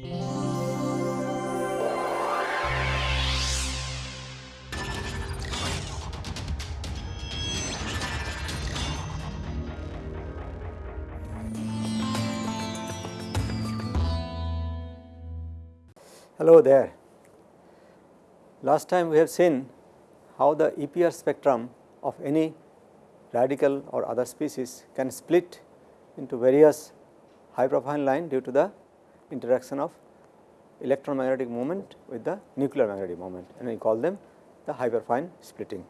Hello there. Last time we have seen how the EPR spectrum of any radical or other species can split into various hyperfine line due to the interaction of electron magnetic moment with the nuclear magnetic moment and we call them the hyperfine splitting.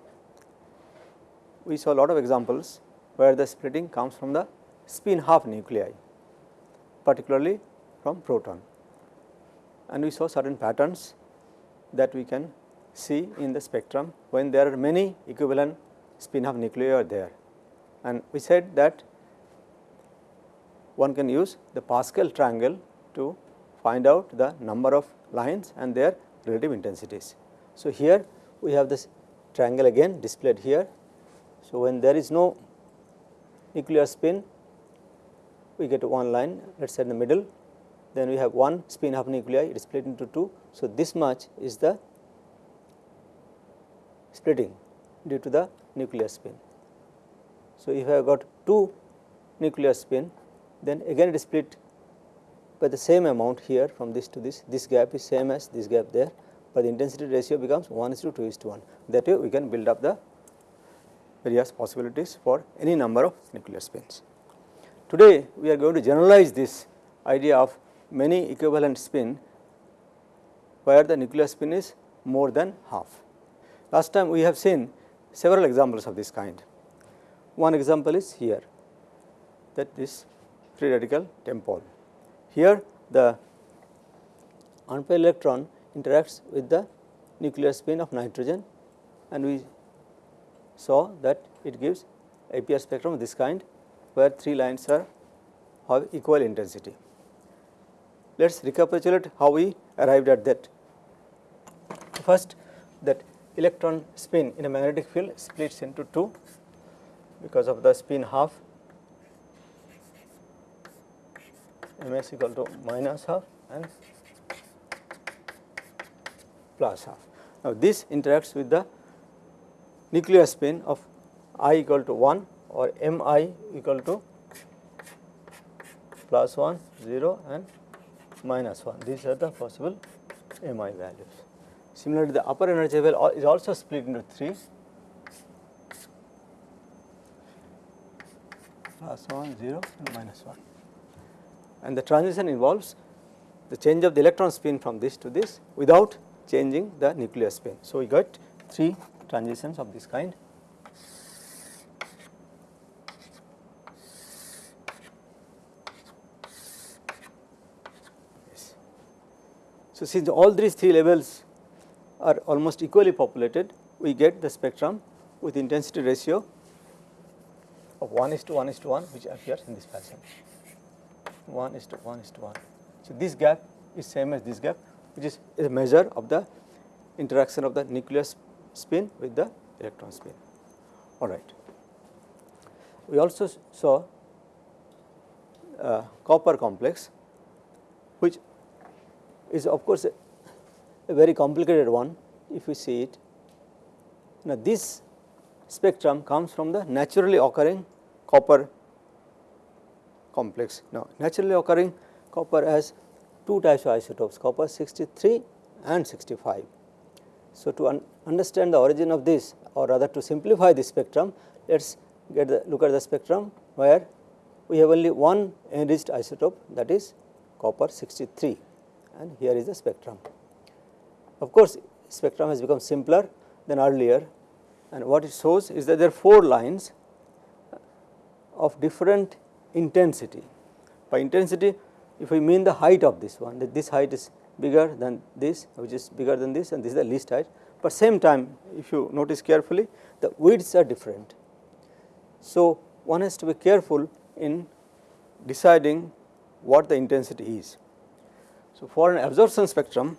We saw a lot of examples where the splitting comes from the spin half nuclei particularly from proton and we saw certain patterns that we can see in the spectrum when there are many equivalent spin half nuclei are there. And we said that one can use the Pascal triangle to find out the number of lines and their relative intensities. So, here we have this triangle again displayed here. So, when there is no nuclear spin we get one line let us say in the middle then we have one spin half nuclei it is split into two. So, this much is the splitting due to the nuclear spin. So, if I have got two nuclear spin then again it is split by the same amount here from this to this, this gap is same as this gap there, but the intensity ratio becomes 1 is to 2 is to 1. That way we can build up the various possibilities for any number of nuclear spins. Today we are going to generalize this idea of many equivalent spin where the nuclear spin is more than half. Last time we have seen several examples of this kind. One example is here that this free radical TEMPOL. Here the unpaired electron interacts with the nuclear spin of nitrogen and we saw that it gives EPR spectrum of this kind where three lines are have equal intensity. Let us recapitulate how we arrived at that. First that electron spin in a magnetic field splits into two because of the spin half ms equal to minus half and plus half. Now, this interacts with the nuclear spin of i equal to 1 or m i equal to plus 1 0 and minus 1 these are the possible mi values. Similarly, the upper energy level is also split into 3 plus 1 0 and minus 1 and the transition involves the change of the electron spin from this to this without changing the nuclear spin. So, we got 3 transitions of this kind. So, since all these three levels are almost equally populated, we get the spectrum with intensity ratio of 1 is to 1 is to 1 which appears in this fashion 1 is to 1 is to 1. So, this gap is same as this gap which is a measure of the interaction of the nucleus spin with the electron spin. All right. We also saw uh, copper complex which is of course a, a very complicated one if we see it. Now, this spectrum comes from the naturally occurring copper complex. Now, naturally occurring copper has two types of isotopes copper 63 and 65. So, to un understand the origin of this or rather to simplify the spectrum let us get the look at the spectrum where we have only one enriched isotope that is copper 63 and here is the spectrum. Of course, spectrum has become simpler than earlier and what it shows is that there are 4 lines of different intensity. By intensity if we mean the height of this one that this height is bigger than this which is bigger than this and this is the least height, but same time if you notice carefully the widths are different. So, one has to be careful in deciding what the intensity is. So, for an absorption spectrum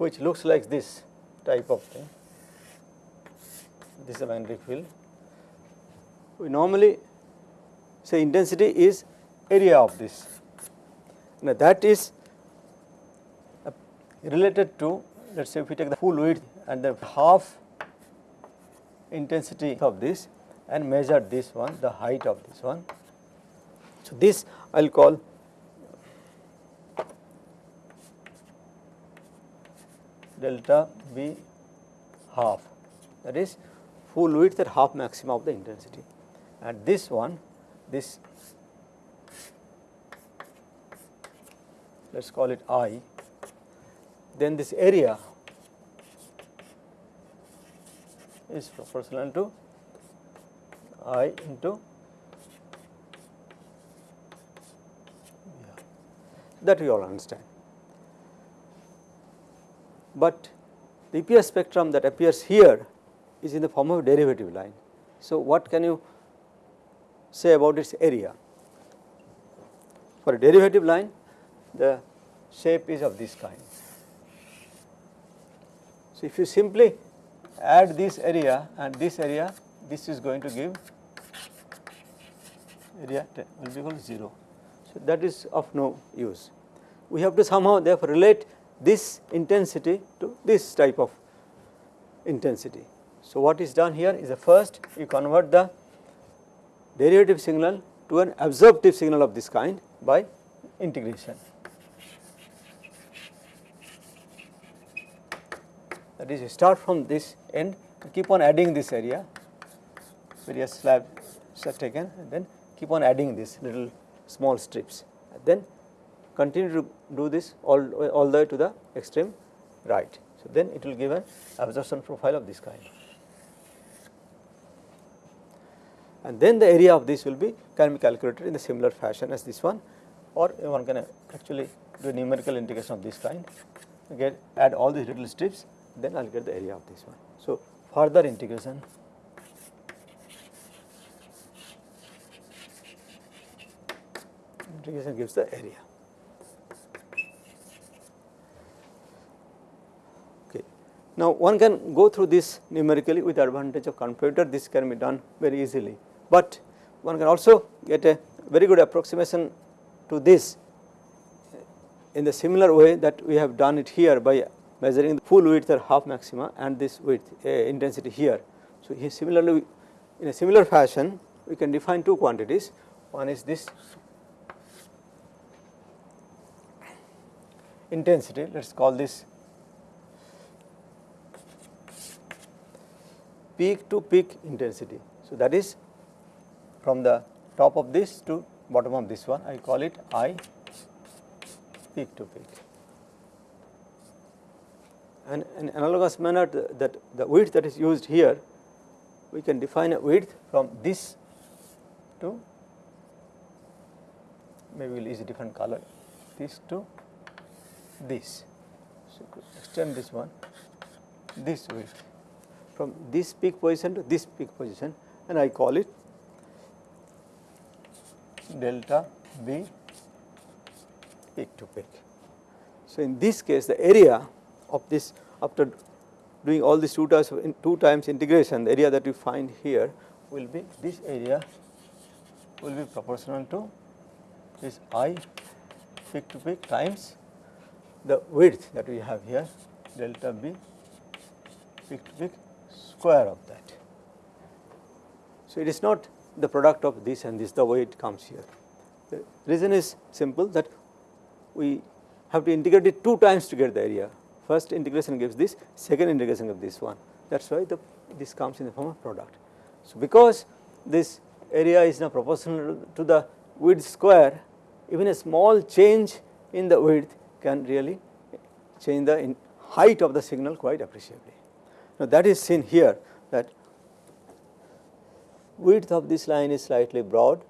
which looks like this type of thing. this is a magnetic field. We normally say intensity is area of this. Now that is uh, related to let us say if we take the full width and the half intensity of this and measure this one the height of this one. So, this I will call delta V half that is full width at half maximum of the intensity and this one this let us call it I then this area is proportional to I into that we all understand. But the EPR spectrum that appears here is in the form of a derivative line. So, what can you say about its area? For a derivative line the shape is of this kind. So, if you simply add this area and this area this is going to give area will be equal to 0. So, that is of no use. We have to somehow therefore relate this intensity to this type of intensity. So, what is done here is the first you convert the derivative signal to an absorptive signal of this kind by integration. That is you start from this end keep on adding this area various slabs are taken and then keep on adding this little small strips and then continue to do this all, all the way to the extreme right. So, then it will give an absorption profile of this kind. And then the area of this will be can be calculated in the similar fashion as this one or one can actually do a numerical integration of this kind, get add all these little strips then I will get the area of this one. So, further integration integration gives the area. Okay. Now, one can go through this numerically with advantage of computer. This can be done very easily, but one can also get a very good approximation to this in the similar way that we have done it here by measuring the full width or half maxima and this width uh, intensity here. So, here similarly in a similar fashion we can define two quantities. One is this intensity. Let us call this peak to peak intensity. So, that is from the top of this to bottom of this one I call it I peak to peak and in analogous manner that the width that is used here we can define a width from this to maybe we will use a different color this to this. So, extend this one this width from this peak position to this peak position and I call it delta V peak to peak. So, in this case the area of this after doing all these two times two times integration the area that we find here will be this area will be proportional to this i peak to peak times the width that we have here delta b peak to peak square of that. So, it is not the product of this and this the way it comes here. The reason is simple that we have to integrate it two times to get the area first integration gives this, second integration gives this one. That is why the this comes in the form of product. So, because this area is now proportional to the width square, even a small change in the width can really change the height of the signal quite appreciably. Now, that is seen here that width of this line is slightly broad,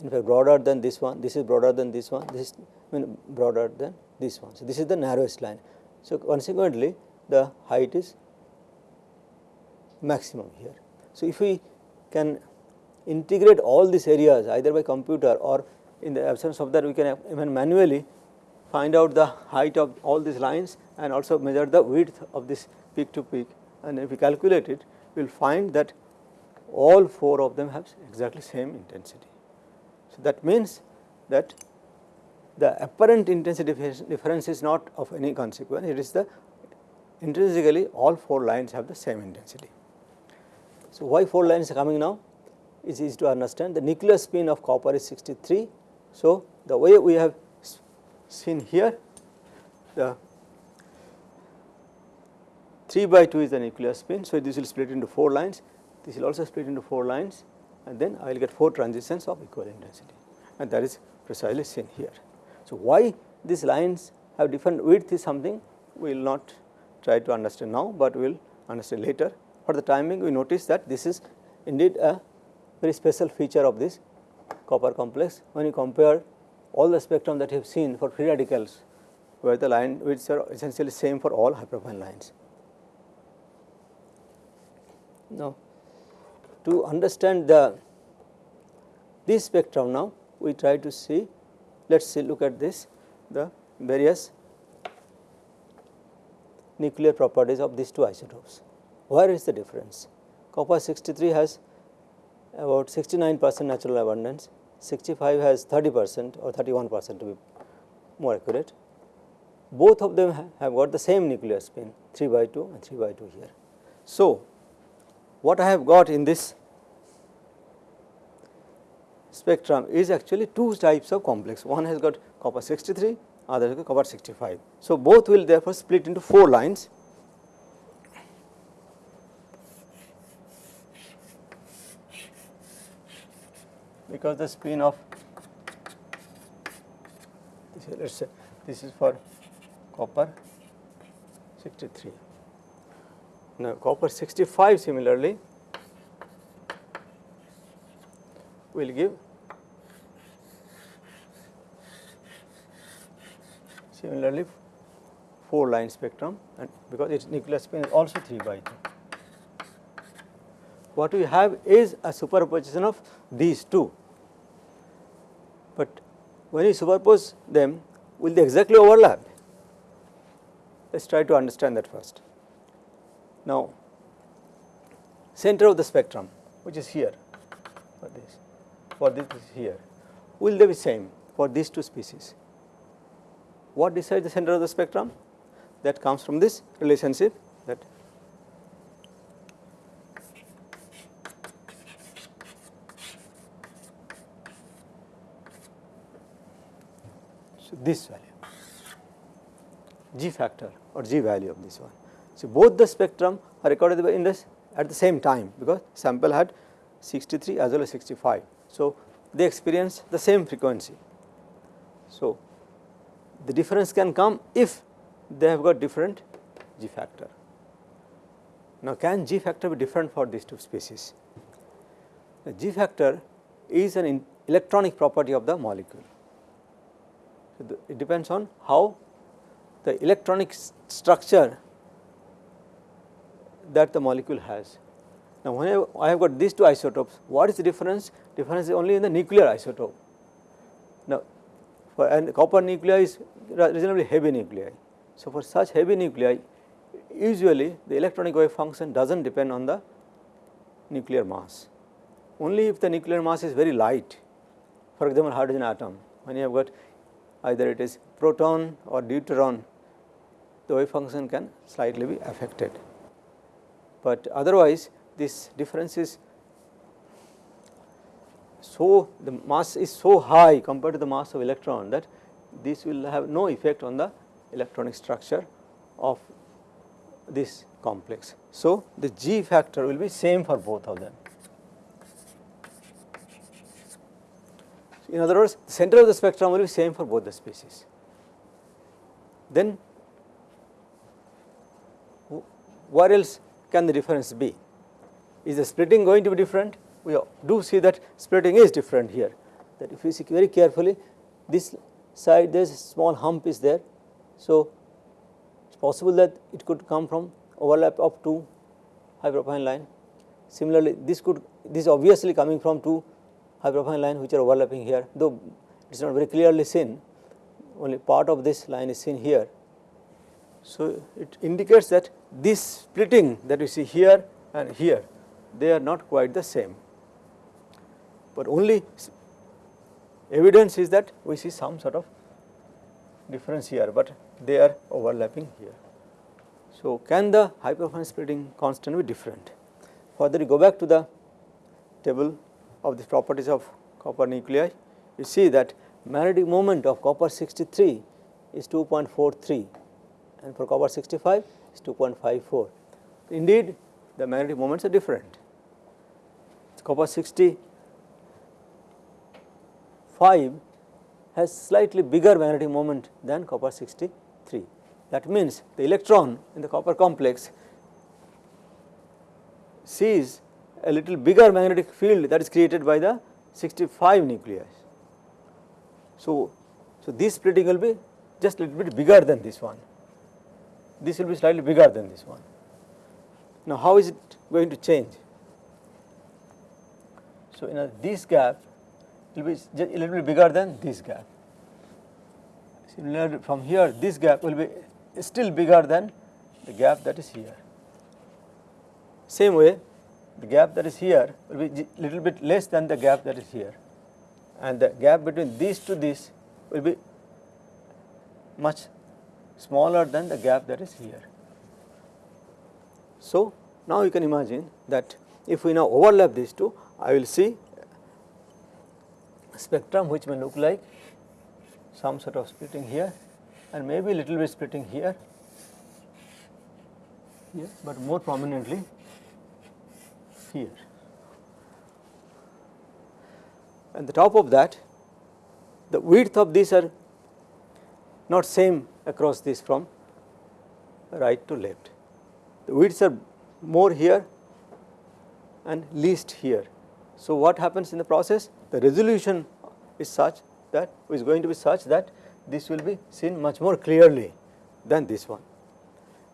in fact broader than this one, this is broader than this one, this is I mean broader than this one. So, this is the narrowest line. So, consequently the height is maximum here. So, if we can integrate all these areas either by computer or in the absence of that we can even manually find out the height of all these lines and also measure the width of this peak to peak and if we calculate it we will find that all four of them have exactly same intensity. So, that means that the apparent intensity difference is not of any consequence, it is the intrinsically all four lines have the same intensity. So, why four lines are coming now is easy to understand the nuclear spin of copper is 63. So, the way we have seen here the 3 by 2 is the nuclear spin. So, this will split into 4 lines, this will also split into 4 lines and then I will get 4 transitions of equal intensity and that is precisely seen here. So, why these lines have different width is something we will not try to understand now, but we will understand later. For the timing we notice that this is indeed a very special feature of this copper complex when you compare all the spectrum that you have seen for free radicals where the line widths are essentially same for all hyperfine lines. Now, to understand the this spectrum now we try to see let us see look at this the various nuclear properties of these two isotopes. Where is the difference? Copper 63 has about 69 percent natural abundance, 65 has 30 percent or 31 percent to be more accurate. Both of them have got the same nuclear spin 3 by 2 and 3 by 2 here. So, what I have got in this spectrum is actually two types of complex. One has got copper 63, other has got copper 65. So, both will therefore split into 4 lines. because the spin of let us say this is for copper 63. Now, copper 65 similarly will give similarly 4 line spectrum and because its nuclear spin is also 3 by 2. What we have is a superposition of these two, but when you superpose them will they exactly overlap? Let us try to understand that first. Now, center of the spectrum which is here for this, for this is here, will they be same for these two species? What decides the center of the spectrum? That comes from this relationship that so this value g factor or g value of this one. So, both the spectrum are recorded in this at the same time because sample had 63 as well as 65. So, they experience the same frequency. So, the difference can come if they have got different G factor. Now, can G factor be different for these two species? The G factor is an electronic property of the molecule. So, the, it depends on how the electronic structure that the molecule has. Now, when I have got these two isotopes, what is the difference? Difference is only in the nuclear isotope. Now, for and copper nuclei is reasonably heavy nuclei. So, for such heavy nuclei, usually the electronic wave function does not depend on the nuclear mass. Only if the nuclear mass is very light, for example, hydrogen atom, when you have got either it is proton or deuteron, the wave function can slightly be affected but otherwise this difference is so the mass is so high compared to the mass of electron that this will have no effect on the electronic structure of this complex. So, the G factor will be same for both of them. In other words, the center of the spectrum will be same for both the species. Then where else can the difference be? Is the splitting going to be different? We do see that splitting is different here that if you see very carefully this side there is a small hump is there. So, it is possible that it could come from overlap of two hyperfine line. Similarly, this could this is obviously coming from two hyperfine line which are overlapping here though it is not very clearly seen only part of this line is seen here. So, it indicates that this splitting that you see here and here they are not quite the same, but only evidence is that we see some sort of difference here, but they are overlapping here. So, can the hyperfine splitting constant be different? Further you go back to the table of the properties of copper nuclei, you see that magnetic moment of copper 63 is 2.43 and for copper 65 is 2.54. Indeed, the magnetic moments are different. Copper 65 has slightly bigger magnetic moment than copper 63. That means, the electron in the copper complex sees a little bigger magnetic field that is created by the 65 nuclei. So, so this splitting will be just a little bit bigger than this one, this will be slightly bigger than this one. Now, how is it going to change? So, in this gap will be a little bit bigger than this gap. Similarly, from here this gap will be still bigger than the gap that is here. Same way the gap that is here will be little bit less than the gap that is here and the gap between this to this will be much smaller than the gap that is here. So, now you can imagine that if we now overlap these two I will see spectrum which may look like some sort of splitting here and maybe little bit splitting here, here but more prominently here. And the top of that the width of these are not same across this from right to left. The widths are more here and least here. So, what happens in the process? The resolution is such that is going to be such that this will be seen much more clearly than this one.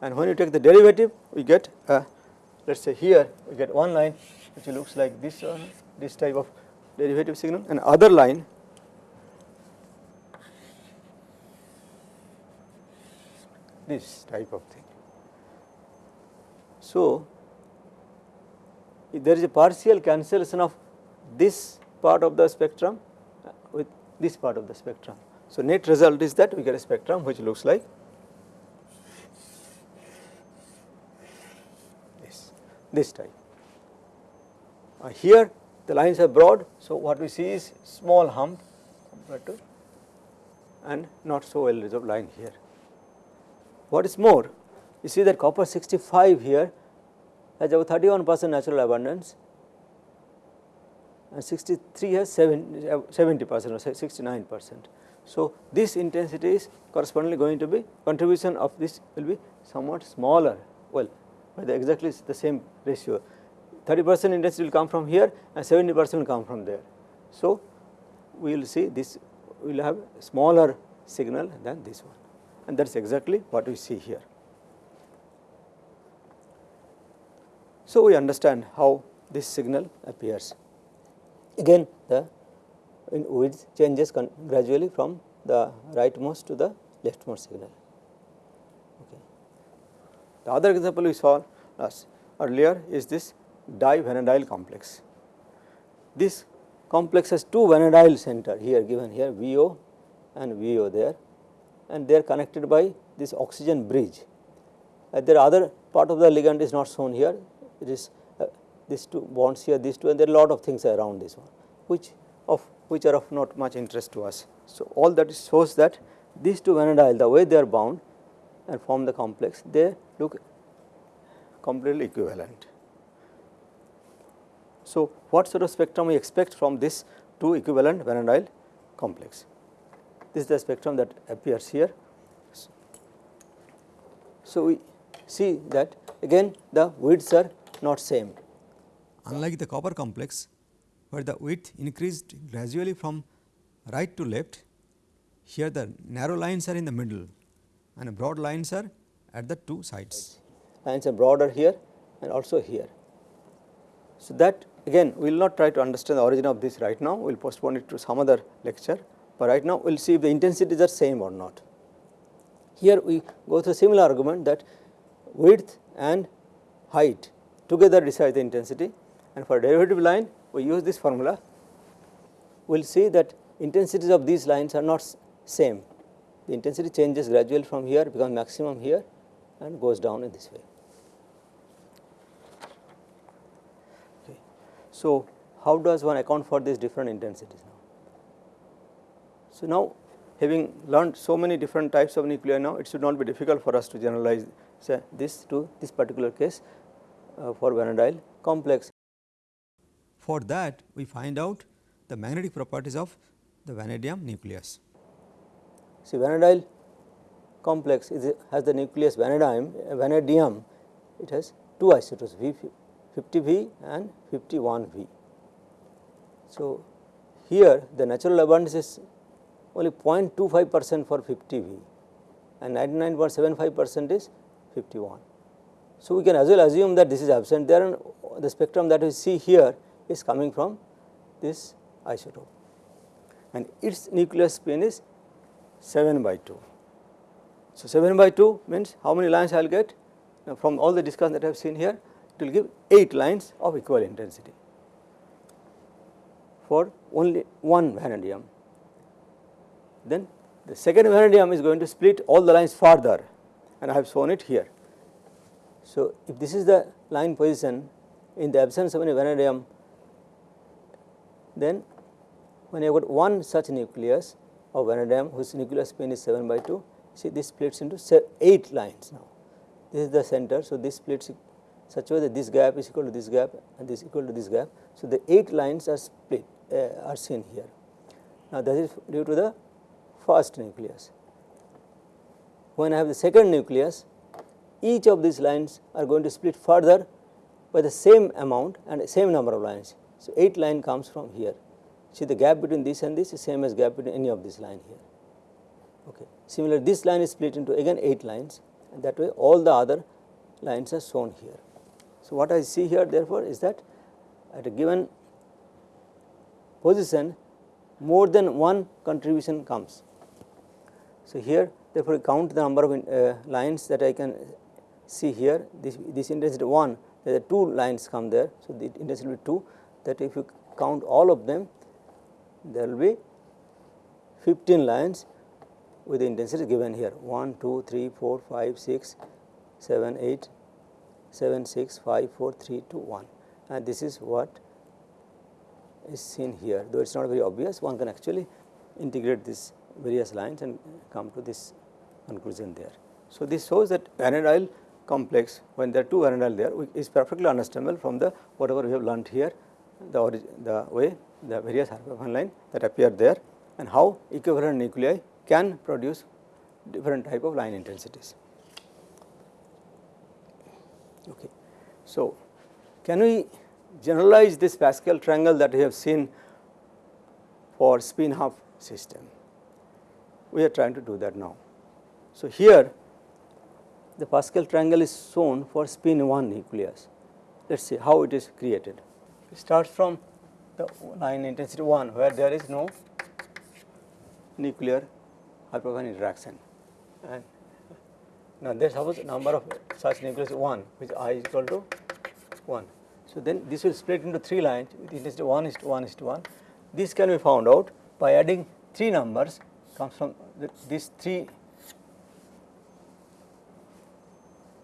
And when you take the derivative, we get a, let us say here we get one line which looks like this one, this type of derivative signal and other line this type of thing. So, if there is a partial cancellation of this part of the spectrum with this part of the spectrum. So, net result is that we get a spectrum which looks like this, this type. Uh, here the lines are broad, so what we see is small hump compared to and not so well resolved line here. What is more, you see that copper 65 here has about 31 percent natural abundance and 63 has 70 percent or 69 percent. So, this intensity is correspondingly going to be contribution of this will be somewhat smaller well by the exactly the same ratio 30 percent intensity will come from here and 70 percent will come from there. So, we will see this will have smaller signal than this one and that is exactly what we see here. So, we understand how this signal appears. Again the width changes gradually from the rightmost to the leftmost signal. Okay. The other example we saw earlier is this divanadyl complex. This complex has two vanadyl center here given here VO and VO there and they are connected by this oxygen bridge. Uh, there are other part of the ligand is not shown here, it is uh, these two bonds here, these two and there are lot of things around this one, which of which are of not much interest to us. So, all that shows that these two vanadyl the way they are bound and form the complex they look completely equivalent. So, what sort of spectrum we expect from this two equivalent vanadyl complex? This is the spectrum that appears here. So, we see that again the widths are not same. Unlike the copper complex where the width increased gradually from right to left, here the narrow lines are in the middle and broad lines are at the two sides. Lines are broader here and also here. So, that again we will not try to understand the origin of this right now, we will postpone it to some other lecture, but right now we will see if the intensities are same or not. Here we go through similar argument that width and height together decide the intensity and for derivative line we use this formula. We will see that intensities of these lines are not same. The intensity changes gradually from here becomes maximum here and goes down in this way. Okay. So, how does one account for these different intensities? So, now having learned so many different types of nuclei now, it should not be difficult for us to generalize say this to this particular case uh, for vanadyl complex. For that we find out the magnetic properties of the vanadium nucleus. See vanadyl complex is has the nucleus vanadium, vanadium it has two isotopes V 50 V and 51 V. So, here the natural abundance is only 0.25 percent for 50 V and 99.75 percent is 51. So, we can as well assume that this is absent there and the spectrum that we see here is coming from this isotope and its nucleus spin is 7 by 2. So, 7 by 2 means how many lines I will get now from all the discussion that I have seen here it will give 8 lines of equal intensity for only one vanadium. Then the second vanadium is going to split all the lines further and I have shown it here. So, if this is the line position in the absence of any vanadium, then when you have got one such nucleus of vanadium whose nucleus spin is 7 by 2, see this splits into 8 lines now. This is the center. So, this splits such a way that this gap is equal to this gap and this is equal to this gap. So, the 8 lines are split uh, are seen here. Now, that is due to the first nucleus. When I have the second nucleus, each of these lines are going to split further by the same amount and same number of lines. So, 8 line comes from here. See the gap between this and this is same as gap between any of this line here. Okay. Similar this line is split into again 8 lines and that way all the other lines are shown here. So, what I see here therefore is that at a given position more than one contribution comes. So, here therefore, count the number of uh, lines that I can see here. This, this intensity 1 there are 2 lines come there. So, the intensity will be 2 that if you count all of them there will be 15 lines with the intensity given here. 1, 2, 3, 4, 5, 6, 7, 8, 7, 6, 5, 4, 3, 2, 1 and this is what is seen here. Though it is not very obvious one can actually integrate these various lines and come to this conclusion there. So, this shows that vanadyl complex when there are two vanadyl there is perfectly understandable from the whatever we have learnt here the, the way the various hyperfine line that appear there and how equivalent nuclei can produce different type of line intensities. Okay. So, can we generalize this Pascal triangle that we have seen for spin half system? We are trying to do that now. So, here the Pascal triangle is shown for spin 1 nucleus. Let us see how it is created. It starts from the line intensity 1 where there is no nuclear hyperfine interaction and now there suppose number of such nucleus 1 which i is equal to 1. So, then this will split into 3 lines with intensity 1 is to 1 is to 1. This can be found out by adding 3 numbers comes from the, these 3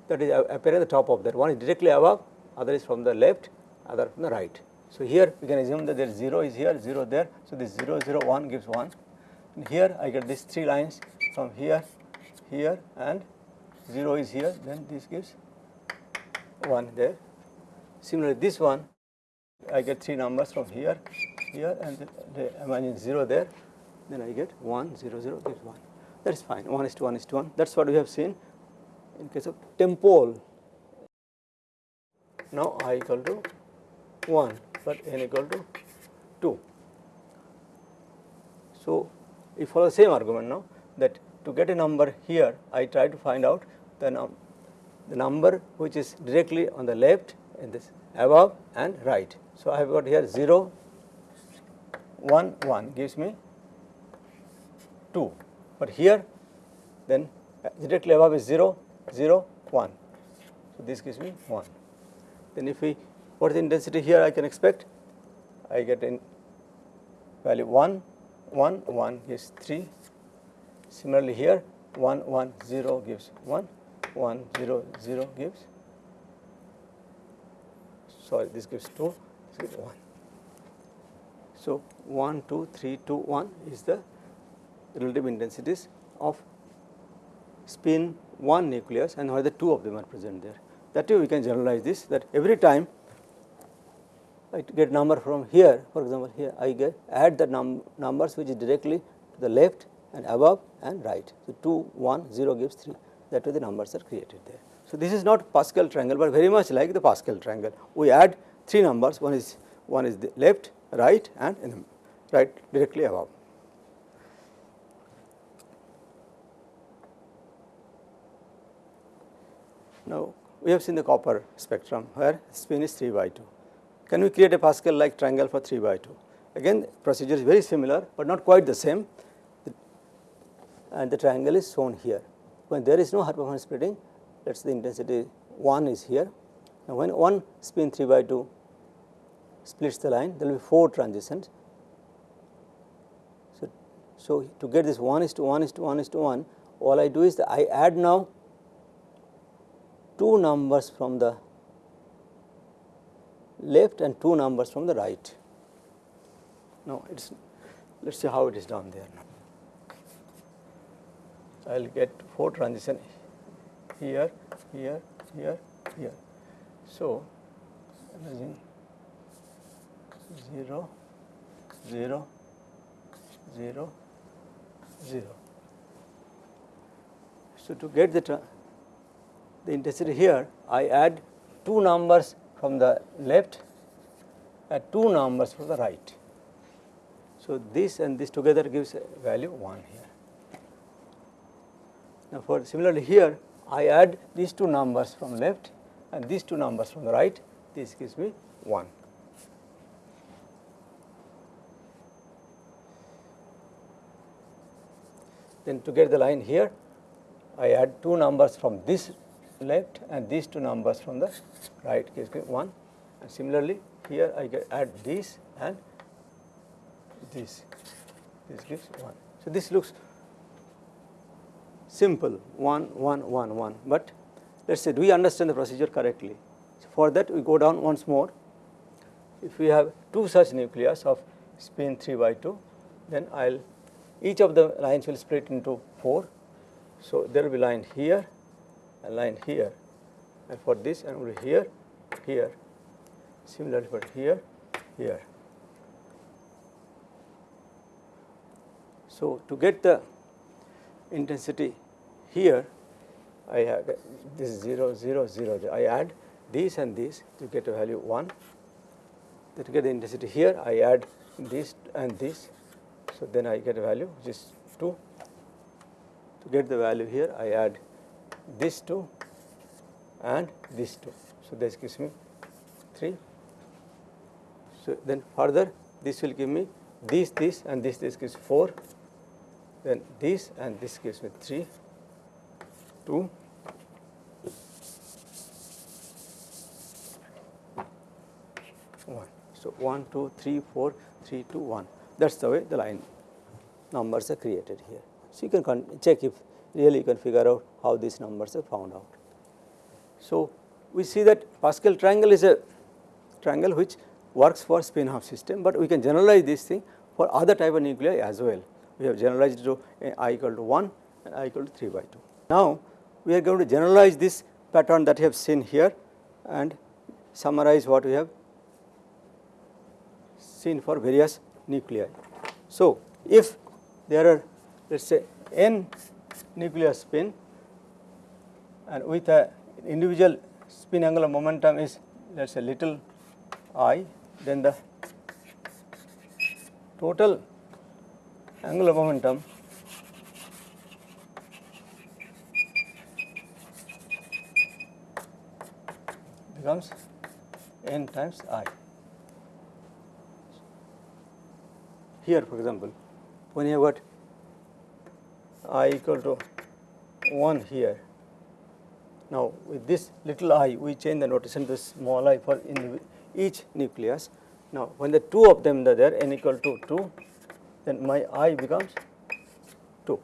that is uh, appear at the top of that one is directly above other is from the left other from the right. So, here we can assume that there is 0 is here 0 there. So, this 0 0 1 gives 1 and here I get these 3 lines from here here and 0 is here then this gives 1 there. Similarly, this one I get 3 numbers from here here and the, the imagine 0 there then I get 1 0 0 gives 1 that is fine 1 is to 1 is to 1 that is what we have seen in case of TEMPOL. Now, i equal to 1, but n equal to 2. So, we follow the same argument now that to get a number here I try to find out the, num the number which is directly on the left in this above and right. So, I have got here 0 1 1 gives me 2, but here then uh, directly above is 0 0 1. So, this gives me 1. Then if we what is the intensity here I can expect? I get in value 1, 1, 1 gives 3. Similarly here 1, 1, 0 gives 1, 1, 0, 0 gives, sorry this gives 2, this gives 1. So 1, 2, 3, 2, 1 is the relative intensities of spin 1 nucleus and whether two of them are present there. That way we can generalize this that every time I get number from here for example here I get add the num numbers which is directly to the left and above and right. So, 2 1 0 gives 3 that way the numbers are created there. So, this is not Pascal triangle, but very much like the Pascal triangle we add 3 numbers one is one is the left right and the right directly above. Now, we have seen the copper spectrum where spin is 3 by 2. Can we create a Pascal like triangle for 3 by 2? Again procedure is very similar, but not quite the same and the triangle is shown here. When there is no hyperfine splitting, let us the intensity 1 is here. Now, when one spin 3 by 2 splits the line, there will be 4 transitions. So, so to get this 1 is to 1 is to 1 is to 1, all I do is I add now two numbers from the left and two numbers from the right. Now, it is let us see how it is done there. I will get 4 transition here, here, here, here. So, imagine 0, 0, 0, 0. So, to get the, the intensity here, I add two numbers from the left and two numbers from the right. So, this and this together gives a value 1 here. Now, for similarly here I add these two numbers from left and these two numbers from the right, this gives me 1. Then to get the line here, I add two numbers from this left and these two numbers from the right me 1 and similarly here I get add this and this, this gives 1. So, this looks simple 1 1 1 1, but let us say do we understand the procedure correctly. So, for that we go down once more if we have two such nucleus of spin 3 by 2 then I will each of the lines will split into 4. So, there will be line here line here. And for this and will here here. Similarly for here here. So, to get the intensity here I have this 0 0 0 I add these and these to get a value 1 then to get the intensity here I add this and this. So then I get a value which is 2 to get the value here I add this 2 and this 2 so this gives me 3 so then further this will give me this this and this this gives 4 then this and this gives me 3, 2, one. So, 1, 2, 3, 4, 3, 2, 1 that is the way the line numbers are created here. So, you can check if really you can figure out how these numbers are found out. So, we see that Pascal triangle is a triangle which works for spin half system, but we can generalize this thing for other type of nuclei as well we have generalized to i equal to 1 and i equal to 3 by 2. Now, we are going to generalize this pattern that you have seen here and summarize what we have seen for various nuclei. So, if there are let us say n nuclear spin and with a individual spin angular momentum is let us say little i, then the total angular momentum becomes n times i. Here for example, when you have got i equal to 1 here Now, with this little i we change the notation to small i for in each nucleus. Now, when the two of them are there n equal to 2 then my i becomes 2.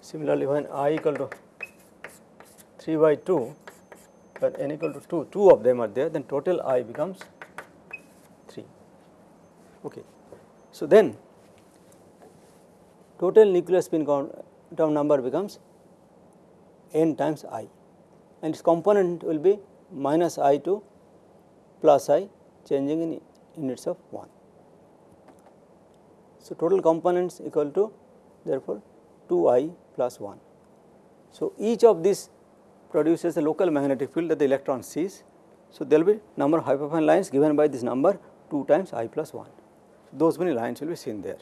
Similarly, when i equal to 3 by 2 when n equal to 2, 2 of them are there then total i becomes 3. Okay. So, then total nuclear spin quantum number becomes n times i and its component will be minus i to plus i changing in units of 1. So, total components equal to therefore 2 i plus 1. So, each of these produces a local magnetic field that the electron sees. So, there will be number of hyperfine lines given by this number 2 times i plus 1. So, Those many lines will be seen there.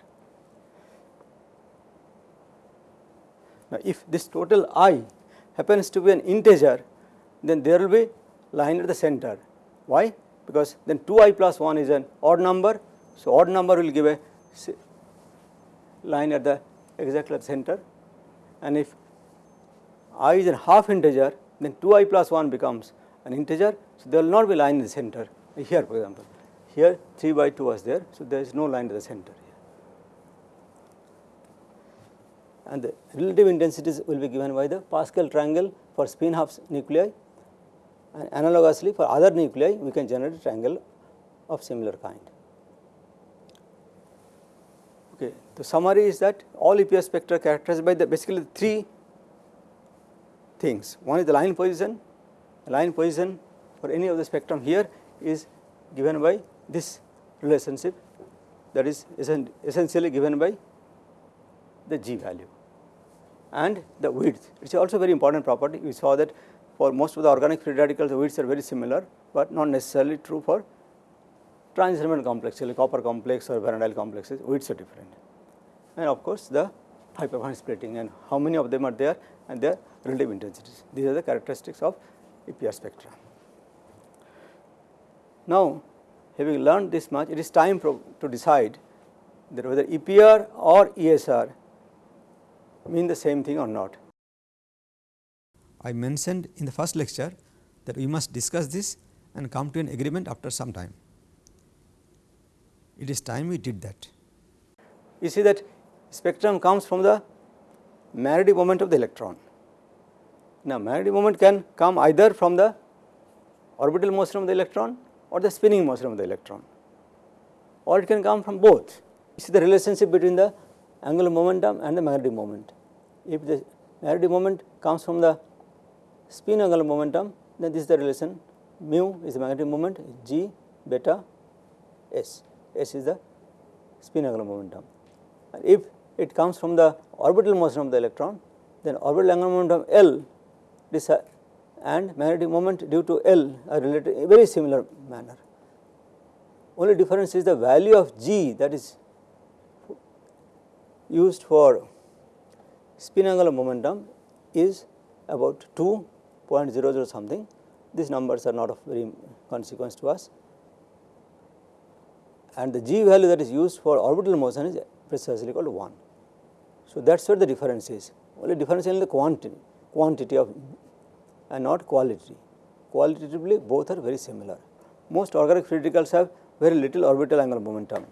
Now, if this total i happens to be an integer, then there will be line at the center. Why? Because then 2i plus 1 is an odd number. So, odd number will give a line at the exactly the center and if i is a half integer then 2i plus 1 becomes an integer. So, there will not be line in the center here for example, here 3 by 2 was there. So, there is no line at the center here and the relative intensities will be given by the Pascal triangle for spin half nuclei and analogously for other nuclei we can generate a triangle of similar kind. Okay. The summary is that all EPR spectra characterized by the basically three things. One is the line position, the line position for any of the spectrum here is given by this relationship that is essentially given by the G value and the width. It is also very important property. We saw that for most of the organic free radicals the widths are very similar, but not necessarily true for transition element complex, like copper complex or vanadyl complexes, widths are different. And of course, the hyperfine splitting and how many of them are there and their relative intensities. These are the characteristics of EPR spectra. Now, having learned this much, it is time to decide that whether EPR or ESR mean the same thing or not. I mentioned in the first lecture that we must discuss this and come to an agreement after some time. It is time we did that. You see that spectrum comes from the magnetic moment of the electron. Now, magnetic moment can come either from the orbital motion of the electron or the spinning motion of the electron or it can come from both. You see the relationship between the angular momentum and the magnetic moment. If the magnetic moment comes from the spin angular momentum, then this is the relation mu is the magnetic moment, g beta s, s is the spin angular momentum. And if it comes from the orbital motion of the electron, then orbital angular momentum L this and magnetic moment due to L are related in a very similar manner. Only difference is the value of G that is used for spin angular momentum is about 2.00 something. These numbers are not of very consequence to us and the G value that is used for orbital motion is precisely equal to 1. So, that is where the difference is only difference in the quantity, quantity of and not quality. Qualitatively both are very similar. Most organic radicals have very little orbital angular momentum.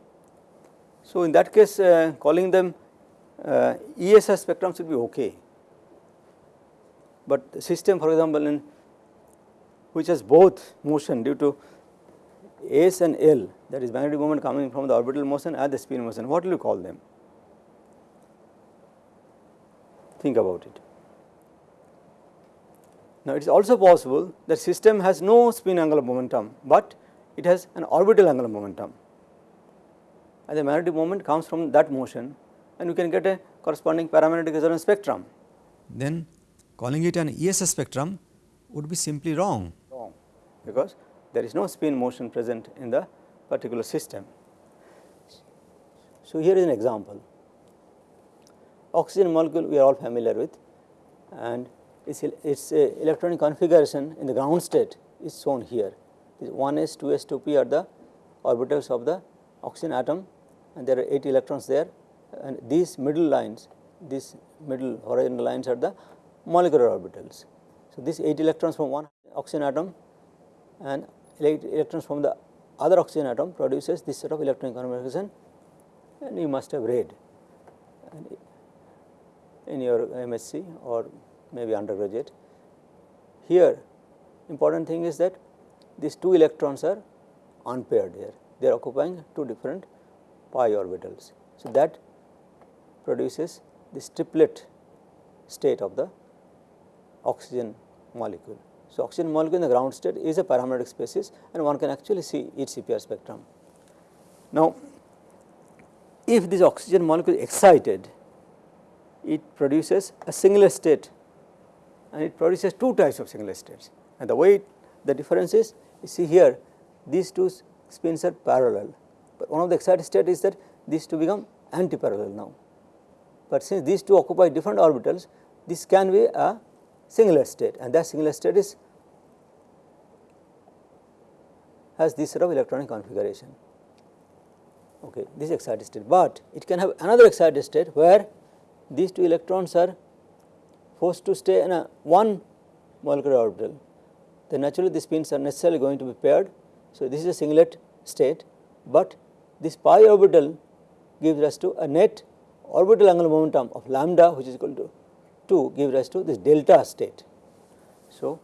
So, in that case uh, calling them uh, ESR spectrum should be okay, but the system for example, in which has both motion due to S and L that is magnetic moment coming from the orbital motion and the spin motion, what will you call them? Think about it. Now, it is also possible that system has no spin angular momentum, but it has an orbital angular momentum and the magnetic moment comes from that motion and you can get a corresponding paramagnetic resonance spectrum. Then calling it an ESR spectrum would be simply wrong. Wrong, because there is no spin motion present in the particular system. So, here is an example. Oxygen molecule we are all familiar with and its, its uh, electronic configuration in the ground state is shown here. 1s, 2s, 2p are the orbitals of the oxygen atom and there are 8 electrons there and these middle lines, these middle horizontal lines are the molecular orbitals. So, this 8 electrons from one oxygen atom and 8 electrons from the other oxygen atom produces this set of electronic configuration and you must have read in your MSc or maybe undergraduate. Here important thing is that these two electrons are unpaired here, they are occupying two different pi orbitals. So, that produces this triplet state of the oxygen molecule. So, oxygen molecule in the ground state is a paramagnetic species and one can actually see its EPR spectrum. Now, if this oxygen molecule is excited, it produces a singlet state and it produces two types of singlet states. And the way it, the difference is, you see here these two spins are parallel, but one of the excited state is that these two become anti-parallel now. But since these two occupy different orbitals, this can be a singlet state and that singlet state is has this sort of electronic configuration. Okay, this is excited state, but it can have another excited state where these two electrons are forced to stay in a one molecular orbital, then naturally the spins are necessarily going to be paired. So, this is a singlet state, but this pi orbital gives rise to a net orbital angular momentum of lambda which is equal to 2 gives rise to this delta state. So,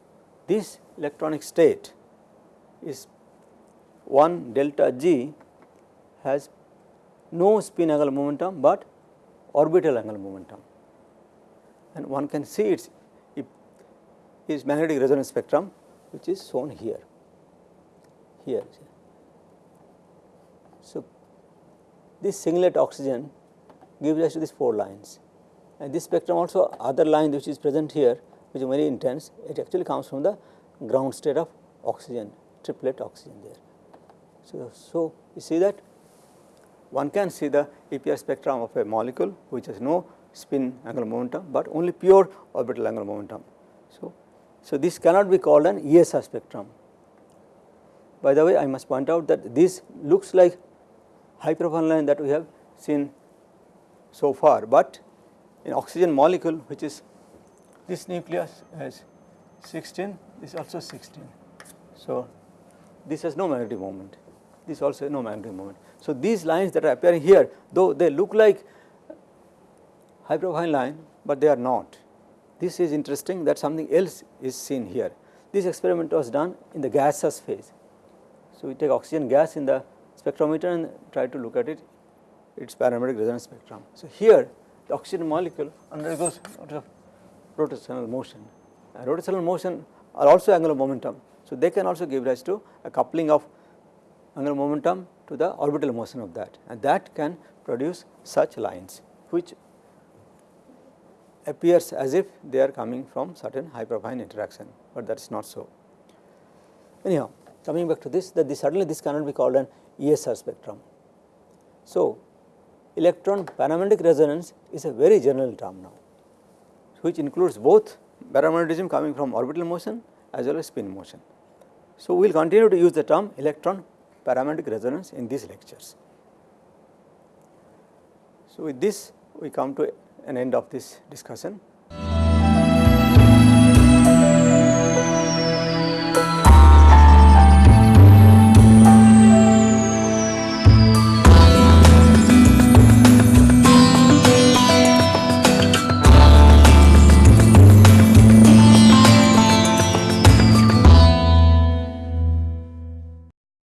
this electronic state is 1 delta g has no spin angular momentum, but orbital angular momentum and one can see its its magnetic resonance spectrum which is shown here here. So, this singlet oxygen gives rise to these 4 lines and this spectrum also other line which is present here which is very intense it actually comes from the ground state of oxygen triplet oxygen there. So, so you see that one can see the EPR spectrum of a molecule which has no spin angular momentum, but only pure orbital angular momentum. So, so this cannot be called an ESR spectrum. By the way, I must point out that this looks like hyperfine line that we have seen so far, but in oxygen molecule which is this nucleus has 16, this also 16. So, this has no magnetic moment, this also no magnetic moment. So, these lines that are appearing here though they look like hyperfine line, but they are not. This is interesting that something else is seen here. This experiment was done in the gaseous phase. So, we take oxygen gas in the spectrometer and try to look at it its paramagnetic resonance spectrum. So, here the oxygen molecule undergoes rotational motion and rotational motion are also angular momentum. So, they can also give rise to a coupling of angular momentum to the orbital motion of that and that can produce such lines which appears as if they are coming from certain hyperfine interaction, but that is not so. Anyhow, coming back to this that this certainly this cannot be called an ESR spectrum. So, electron paramagnetic resonance is a very general term now, which includes both paramagnetism coming from orbital motion as well as spin motion. So, we will continue to use the term electron paramagnetic resonance in these lectures. So, with this we come to an end of this discussion.